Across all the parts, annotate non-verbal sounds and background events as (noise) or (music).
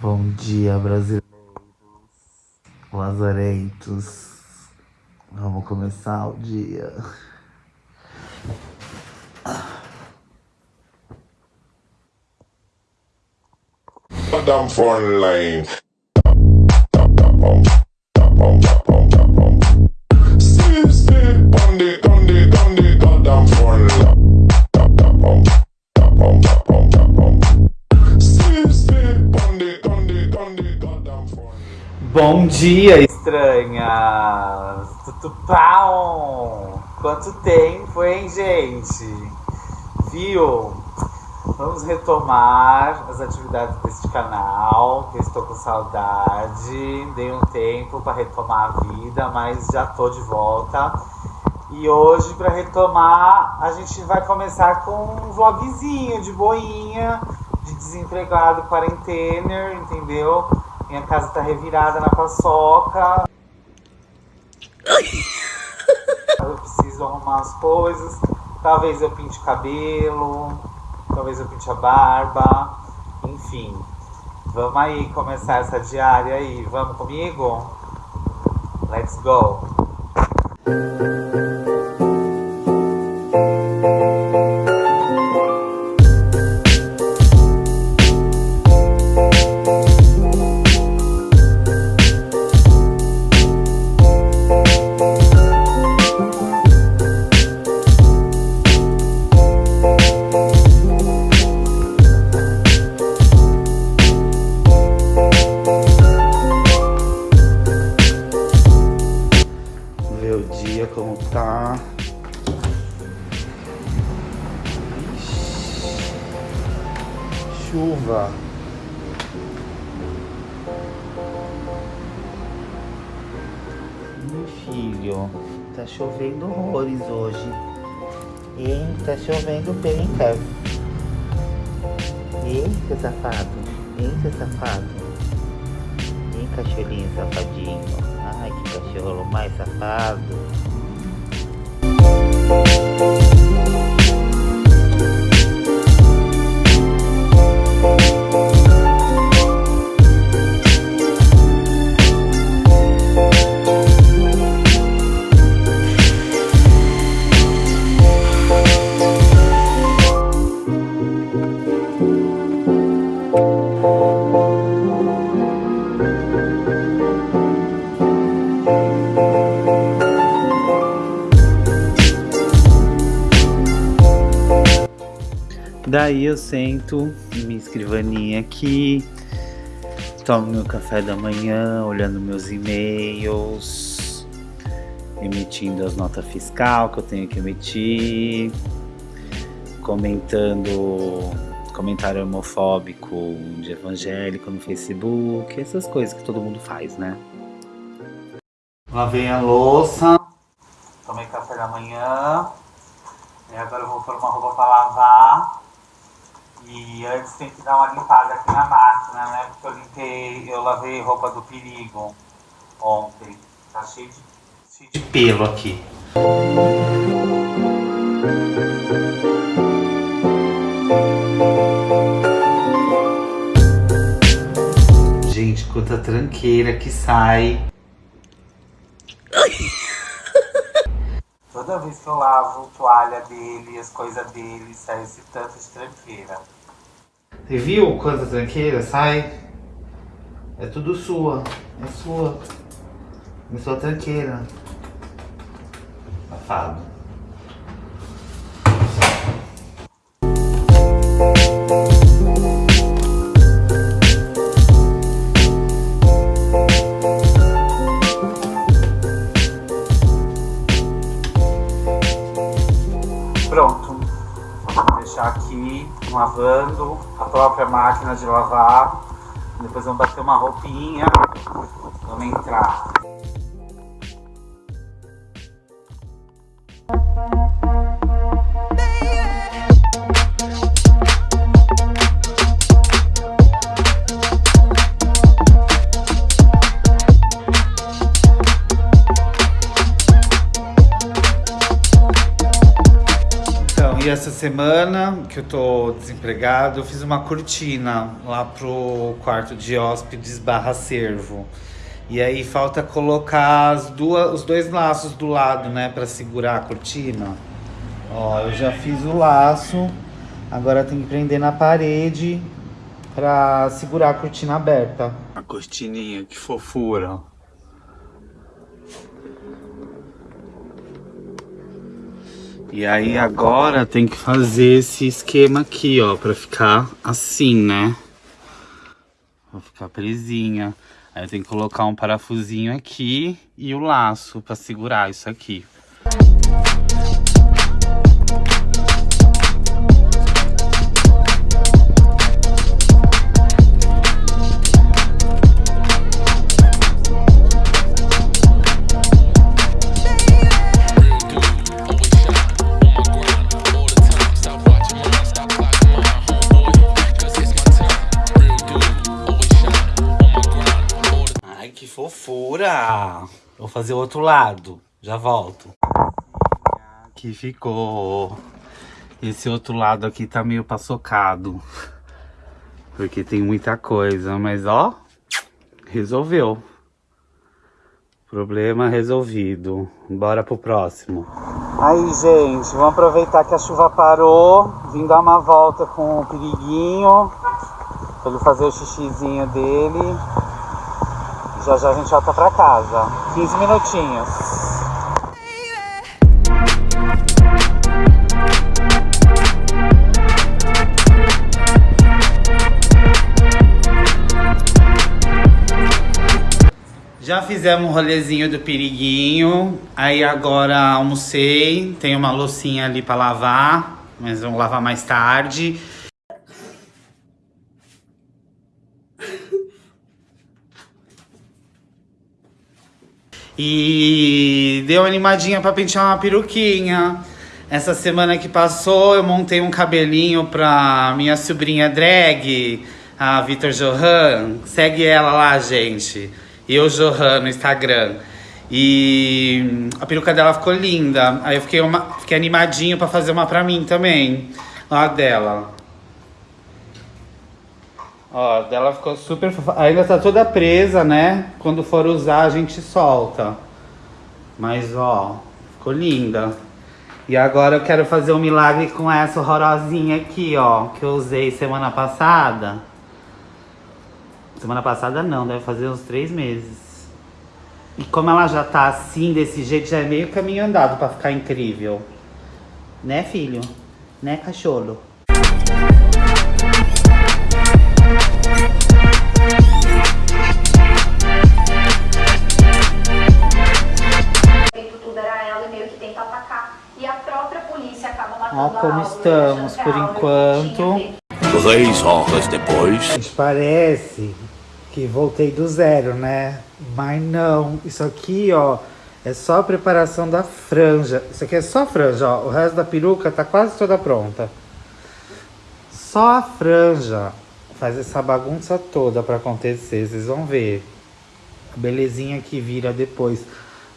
Bom dia, brasileiros, lazarentos. Vamos começar o dia. Madame line. Bom dia, estranhas! Tutupau! Quanto tempo, hein, gente? Viu? Vamos retomar as atividades deste canal, que eu estou com saudade. Dei um tempo para retomar a vida, mas já tô de volta. E hoje, para retomar, a gente vai começar com um vlogzinho de boinha, de desempregado, quarentener, entendeu? Minha casa tá revirada na paçoca. Eu preciso arrumar as coisas. Talvez eu pinte cabelo, talvez eu pinte a barba. Enfim, vamos aí começar essa diária aí. Vamos comigo? Let's go! Meu filho, tá chovendo horrores hoje. Hein? Tá chovendo bem, cara. Seu safado? Seu safado? Hein, cachorrinho safadinho? Ai, que cachorro mais safado. Daí eu sento em minha escrivaninha aqui, tomo meu café da manhã, olhando meus e-mails, emitindo as notas fiscal que eu tenho que emitir, comentando comentário homofóbico de evangélico no Facebook, essas coisas que todo mundo faz, né? Lavei a louça, tomei café da manhã, e agora eu vou pôr uma roupa pra lavar. E antes tem que dar uma limpada aqui na máquina, né? Porque eu limpei, eu lavei roupa do perigo ontem. Tá cheio de, cheio de pelo aqui. Gente, quanta tranqueira que sai. (laughs) Toda vez que eu lavo toalha dele, as coisas dele, sai esse tanto de tranqueira. Você viu quanta tranqueira sai? É tudo sua. É sua. É sua tranqueira. Safado. Lavando a própria máquina de lavar. Depois vamos bater uma roupinha. Vamos entrar. Essa semana que eu tô desempregado, eu fiz uma cortina lá pro quarto de hóspedes barra servo. E aí falta colocar as duas, os dois laços do lado, né, para segurar a cortina. Ó, eu já fiz o laço, agora tem que prender na parede para segurar a cortina aberta. A cortininha, que fofura. E aí agora tem que fazer esse esquema aqui, ó, pra ficar assim, né? Vai ficar presinha. Aí tenho que colocar um parafusinho aqui e o laço pra segurar isso aqui. Vou fazer o outro lado. Já volto. Aqui ficou. Esse outro lado aqui tá meio paçocado. Porque tem muita coisa. Mas ó, resolveu. Problema resolvido. Bora pro próximo. Aí, gente, vamos aproveitar que a chuva parou. Vim dar uma volta com o periguinho. Pra ele fazer o xixizinho dele. Já já a gente volta pra casa. 15 minutinhos. Já fizemos um rolezinho do periguinho, aí agora almocei, tem uma loucinha ali para lavar, mas vamos lavar mais tarde. E deu uma animadinha pra pentear uma peruquinha. Essa semana que passou, eu montei um cabelinho pra minha sobrinha drag, a Vitor Johan. Segue ela lá, gente. Eu, Johan, no Instagram. E a peruca dela ficou linda. Aí eu fiquei, uma, fiquei animadinho pra fazer uma pra mim também. A dela. Ó, dela ficou super fofa. Ainda tá toda presa, né? Quando for usar, a gente solta. Mas, ó, ficou linda. E agora eu quero fazer um milagre com essa horrorosinha aqui, ó. Que eu usei semana passada. Semana passada não, deve fazer uns três meses. E como ela já tá assim, desse jeito, já é meio caminho andado pra ficar incrível. Né, filho? Né, cachorro? Ó como estamos por enquanto. Três horas depois. Gente, parece que voltei do zero, né? Mas não. Isso aqui, ó, é só a preparação da franja. Isso aqui é só franja, ó. O resto da peruca tá quase toda pronta. Só a franja faz essa bagunça toda pra acontecer. Vocês vão ver. A belezinha que vira depois.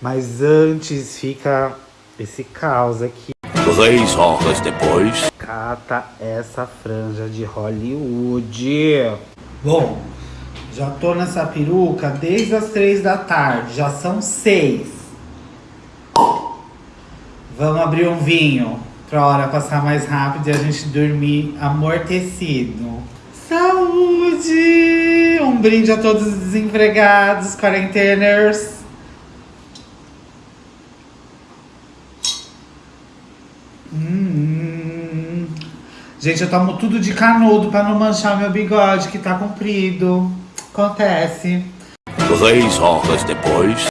Mas antes fica esse caos aqui. Três horas depois. Cata essa franja de Hollywood. Bom, já tô nessa peruca desde as três da tarde. Já são seis. Vamos abrir um vinho pra hora passar mais rápido e a gente dormir amortecido. Saúde! Um brinde a todos os desempregados, quarenteners. Hum. Gente, eu tomo tudo de canudo pra não manchar meu bigode que tá comprido. Acontece. Três horas depois.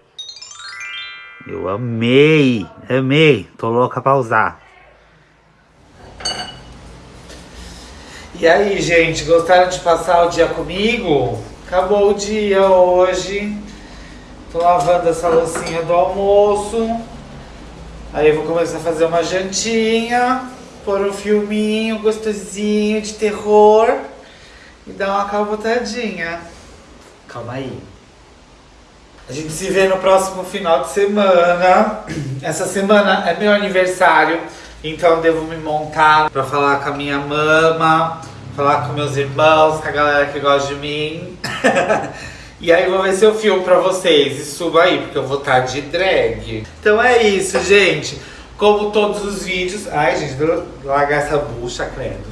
Eu amei, amei. Tô louca pra usar. E aí, gente, gostaram de passar o dia comigo? Acabou o dia hoje. Tô lavando essa loucinha do almoço. Aí eu vou começar a fazer uma jantinha, pôr um filminho gostosinho de terror e dar uma calbotadinha. Calma aí. A gente se vê no próximo final de semana. Essa semana é meu aniversário. Então devo me montar pra falar com a minha mama, falar com meus irmãos, com a galera que gosta de mim. (laughs) e aí vou ver se eu filmo pra vocês e subo aí, porque eu vou estar de drag. Então é isso, gente. Como todos os vídeos. Ai, gente, largar essa bucha, credo.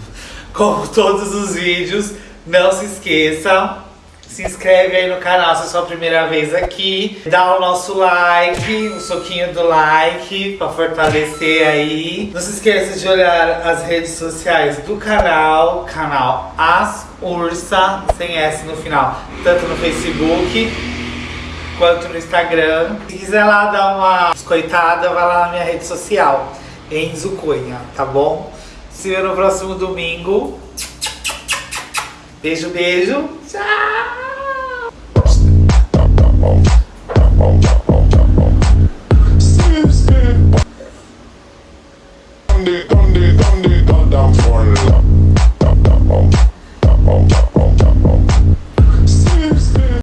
Como todos os vídeos, não se esqueçam se inscreve aí no canal se é a sua primeira vez aqui. Dá o nosso like, o soquinho do like pra fortalecer aí. Não se esqueça de olhar as redes sociais do canal, canal As Ursa, sem S no final, tanto no Facebook quanto no Instagram. Se quiser lá dar uma biscoitada, vai lá na minha rede social, Enzo Cunha, tá bom? Se vê no próximo domingo. Beijo, beijo. Tchau!